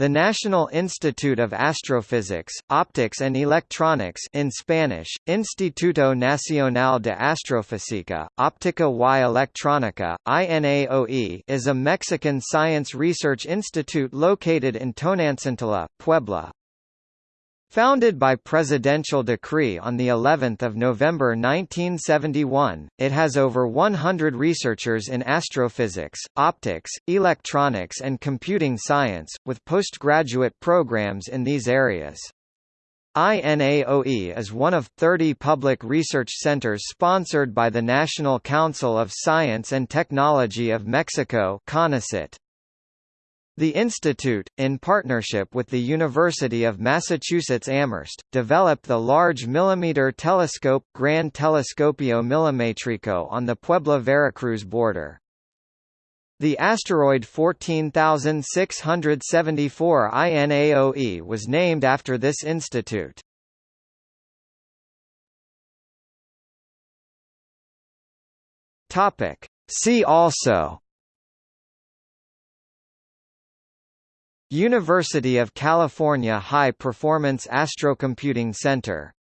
The National Institute of Astrophysics, Optics and Electronics in Spanish, Instituto Nacional de Astrofísica, Óptica y Electrónica, INAOE is a Mexican science research institute located in Tonantzintla, Puebla. Founded by presidential decree on the 11th of November 1971, it has over 100 researchers in astrophysics, optics, electronics and computing science, with postgraduate programs in these areas. INAOE is one of 30 public research centers sponsored by the National Council of Science and Technology of Mexico CONACYT. The institute, in partnership with the University of Massachusetts Amherst, developed the large millimeter telescope Gran Telescopio Milimétrico on the Puebla-Veracruz border. The asteroid 14674 INAOE was named after this institute. See also University of California High Performance Astrocomputing Center